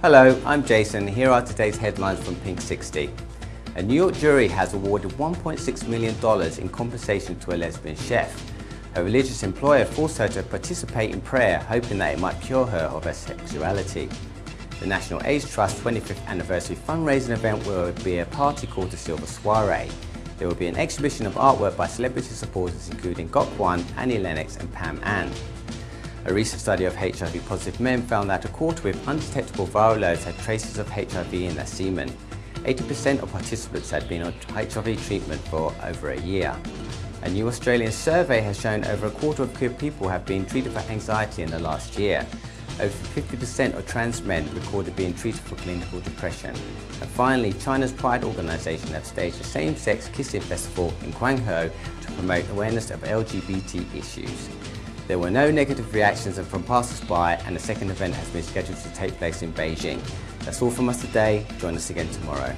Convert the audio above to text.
Hello, I'm Jason. Here are today's headlines from Pink 60. A New York jury has awarded $1.6 million in compensation to a lesbian chef. Her religious employer forced her to participate in prayer, hoping that it might cure her of her sexuality. The National AIDS Trust 25th anniversary fundraising event will be a party called the Silver Soiree. There will be an exhibition of artwork by celebrity supporters including Gok Wan, Annie Lennox and Pam Ann. A recent study of HIV-positive men found that a quarter with undetectable viral loads had traces of HIV in their semen. 80% of participants had been on HIV treatment for over a year. A new Australian survey has shown over a quarter of queer people have been treated for anxiety in the last year. Over 50% of trans men recorded being treated for clinical depression. And finally, China's Pride Organization have staged a same-sex kissing festival in Guangzhou to promote awareness of LGBT issues. There were no negative reactions from passers-by and the second event has been scheduled to take place in Beijing. That's all from us today. Join us again tomorrow.